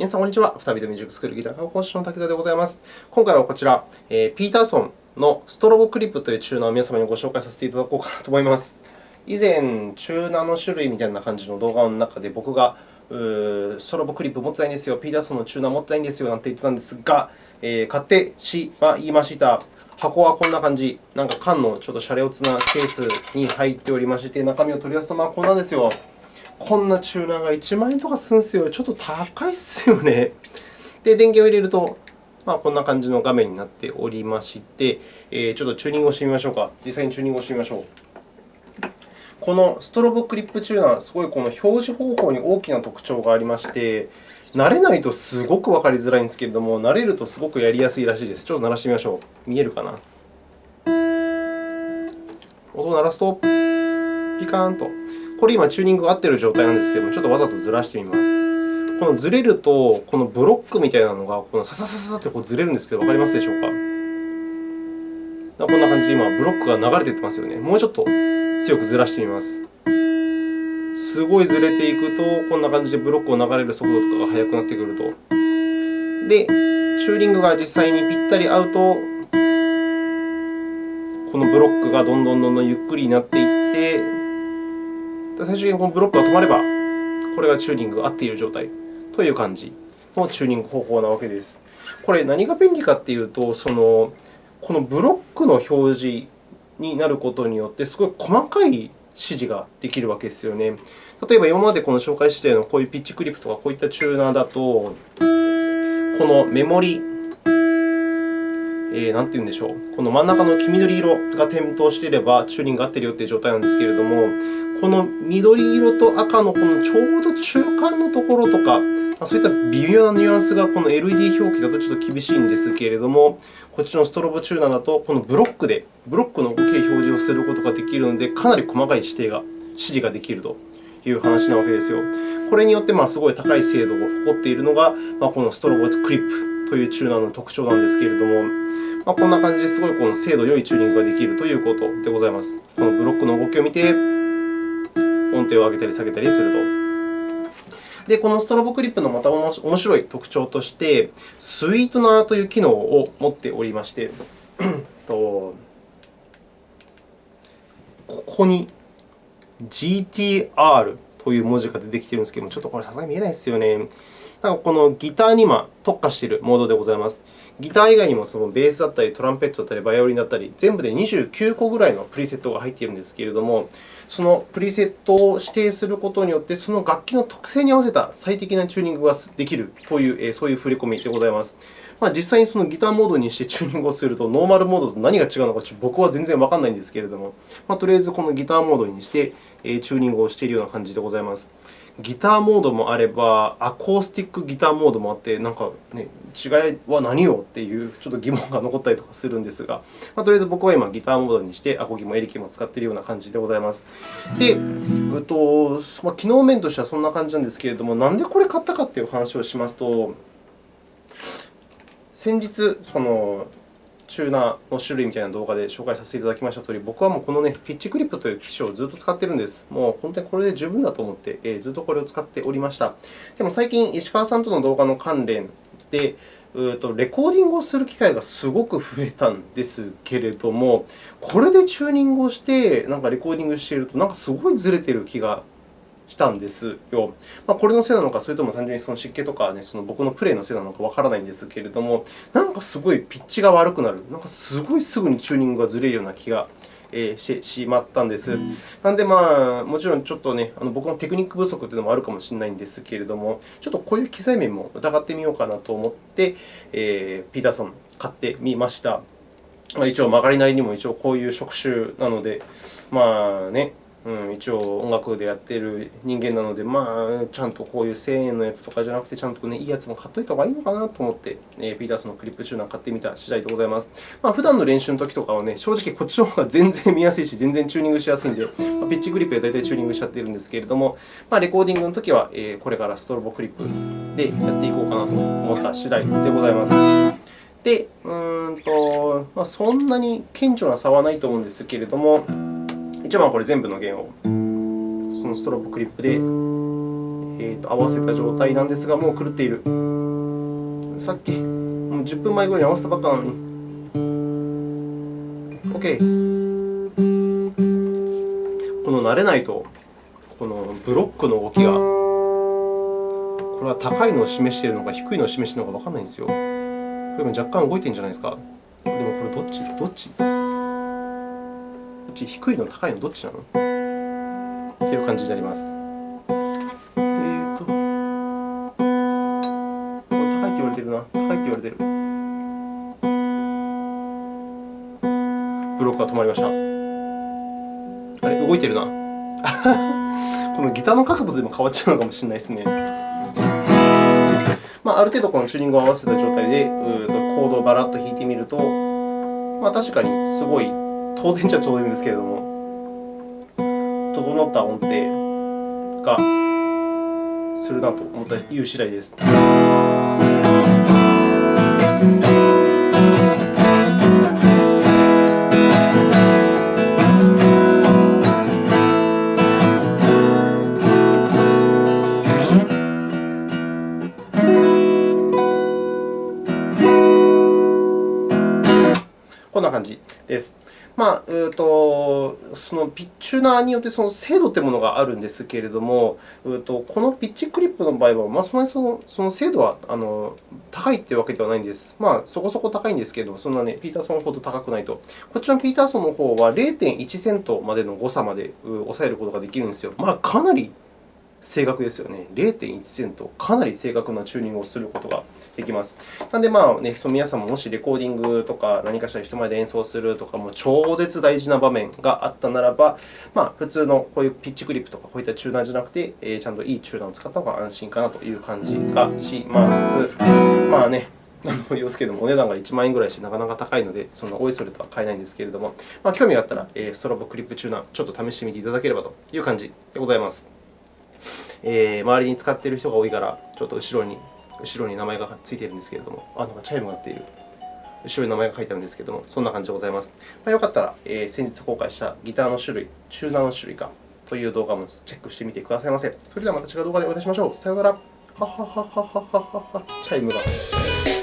皆さん、こんにちは。再びミュージックスクールギター科講師の竹田でございます。今回はこちら、えー、ピーターソンのストロボクリップというチューナーを皆様にご紹介させていただこうかなと思います。以前、チューナーの種類みたいな感じの動画の中で、僕がストロボクリップ持ってないんですよ、ピーターソンのチューナー持ってないんですよなんて言ってたんですが、えー、買ってしまいました。箱はこんな感じ、なんか缶のちょっとシャレオツなケースに入っておりまして、中身を取り出すと、まあ、こんなんですよ。こんなチューナーが1万円とかするんですよ。ちょっと高いっすよね。で、電源を入れると、まあ、こんな感じの画面になっておりまして、えー、ちょっとチューニングをしてみましょうか。実際にチューニングをしてみましょう。このストロボクリップチューナー、すごいこの表示方法に大きな特徴がありまして、慣れないとすごくわかりづらいんですけれども、慣れるとすごくやりやすいらしいです。ちょっと鳴らしてみましょう。見えるかな？音を鳴らすと、ピカーンと。これ今、チューニングが合っている状態なんですけれども、ちょっとわざとずらしてみます。このずれると、このブロックみたいなのがこのササササってこうずれるんですけど、わかりますでしょうか？こんな感じで今、ブロックが流れていってますよね。もうちょっと強くずらしてみます。すごいずれていくと、こんな感じでブロックを流れる速度とかが速くなってくると。で、チューニングが実際にぴったり合うと、このブロックがどんどんどんどんゆっくりになっていって、最終的にこのブロックが止まれば、これがチューニングが合っている状態という感じのチューニング方法なわけです。これ、何が便利かというと、そのこのブロックの表示になることによって、すごい細かい指示ができるわけですよね。例えば、今までこの紹介しているのこういうピッチクリップとかこういったチューナーだと、このメモリえー、なんて言うんでしょう、この真ん中の黄緑色が点灯していれば、チューニングが合っているよという状態なんですけれども、この緑色と赤のこのちょうど中間のところとか、そういった微妙なニュアンスがこの LED 表記だとちょっと厳しいんですけれども、こっちのストロボチューナーだと、このブロックでブロックの動き表示をすることができるので、かなり細かい指定が指示ができると。いう話なわけですよ。これによってすごい高い精度を誇っているのが、このストロボクリップというチューナーの特徴なんですけれども、まあ、こんな感じですごいこの精度良いチューニングができるということでございます。このブロックの動きを見て、音程を上げたり下げたりすると。で、このストロボクリップのまた面白い特徴として、スイートナーという機能を持っておりまして、ここに GTR という文字が出てきているんですけども、ちょっとこれさすがに見えないですよね。なんかこのギターに今特化しているモードでございます。ギター以外にもそのベースだったり、トランペットだったり、バイオリンだったり、全部で29個ぐらいのプリセットが入っているんですけれども、そのプリセットを指定することによって、その楽器の特性に合わせた最適なチューニングができるという、そういう振り込みでございます。まあ、実際にそのギターモードにしてチューニングをすると、ノーマルモードと何が違うのか僕は全然わからないんですけれども、まあ、とりあえずこのギターモードにしてチューニングをしているような感じでございます。ギターモードもあれば、アコースティックギターモードもあって、なんか、ね、違いは何よっていうちょっと疑問が残ったりとかするんですが、まあ、とりあえず僕は今、ギターモードにして、アコギもエレキも使っているような感じでございます。で、えっとま、機能面としてはそんな感じなんですけれども、なんでこれ買ったかという話をしますと、先日、そのチューナーの種類みたいな動画で紹介させていただきましたとおり、僕はもうこの、ね、ピッチクリップという機種をずっと使っているんです。もう本当にこれで十分だと思って、えー、ずっとこれを使っておりました。でも最近、石川さんとの動画の関連で、レコーディングをする機会がすごく増えたんですけれども、これでチューニングをしてなんかレコーディングしていると、なんかすごいずれている気がしたんですよ。まあ、これのせいなのか、それとも単純にその湿気とか、ね、その僕のプレイのせいなのかわからないんですけれども、なんかすごいピッチが悪くなる、なんかすごいすぐにチューニングがずれるような気がしてしまったんです。なので、まあ、もちろんちょっとね、あの僕のテクニック不足というのもあるかもしれないんですけれども、ちょっとこういう機材面も疑ってみようかなと思って、えー、ピーターソン買ってみました。一応、曲がりなりにも一応こういう職種なので、まあね、うん、一応音楽でやっている人間なので、まあ、ちゃんとこういう1000円のやつとかじゃなくて、ちゃんと、ね、いいやつも買っておいた方がいいのかなと思って、えー、ピータースのクリップチューナー買ってみた次第でございます。まあ、普段の練習の時とかは、ね、正直こっちの方が全然見やすいし、全然チューニングしやすいので、まあ、ピッチグリップで大体チューニングしちゃっているんですけれども、まあ、レコーディングの時は、えー、これからストロボクリップでやっていこうかなと思った次第でございます。で、うんとまあ、そんなに顕著な差はないと思うんですけれども、一応これ全部の弦をそのストロボクリップでえーと合わせた状態なんですが、もう狂っている。さっき、もう10分前ぐらいに合わせたばっかなのに。OK。この慣れないと、このブロックの動きが、これは高いのを示しているのか、低いのを示しているのかわからないんですよ。これも若干動いてるんじゃないですか。でもこれどっち？どっち？ち低いの高いのどっちなの？っていう感じになります。えーと、これ高いって言われてるな。高いって言われてる。ブロックが止まりました。あれ動いてるな。このギターの角度でも変わっちゃうのかもしれないですね。まあ、ある程度このチューニングを合わせた状態で、コードをバラッと弾いてみると、まあ、確かにすごい、当然っちゃ当然ですけれども、整った音程がするなと思ったいう次第です。こんな感じです。まあ、えーと、そのピッチューナーによってその精度というものがあるんですけれども、えーと、このピッチクリップの場合は、まあ、そんなにそのその精度はあの高いというわけではないんです。まあ、そこそこ高いんですけれども、そんなね、ピーターソンほど高くないと。こっちのピーターソンの方は0.1セントまでの誤差まで抑えることができるんですよ。まあ、かなり正確ですよね。0.1セント、かなり正確なチューニングをすることができます。なので、まあね、その皆さんももしレコーディングとか何かしら人前で演奏するとか、もう超絶大事な場面があったならば、まあ、普通のこういうピッチクリップとかこういったチューナーじゃなくて、えー、ちゃんといいチューナーを使った方が安心かなという感じがします。まあね、何度も言いますけれども、お値段が1万円ぐらいしてなかなか高いので、そのおいそれとは買えないんですけれども、まあ、興味があったら、ストロボクリップチューナー、ちょっと試してみていただければという感じでございます。えー、周りに使っている人が多いから、ちょっと後ろに後ろに名前がついているんですけれども、あ、なんかチャイムが鳴っている。後ろに名前が書いてあるんですけれども、そんな感じでございます。まあ、よかったら、えー、先日公開したギターの種類、チューナーの種類かという動画もチェックしてみてくださいませ。それではまた違う動画でお会いしましょう。さようなら。ははははははは。チャイムが。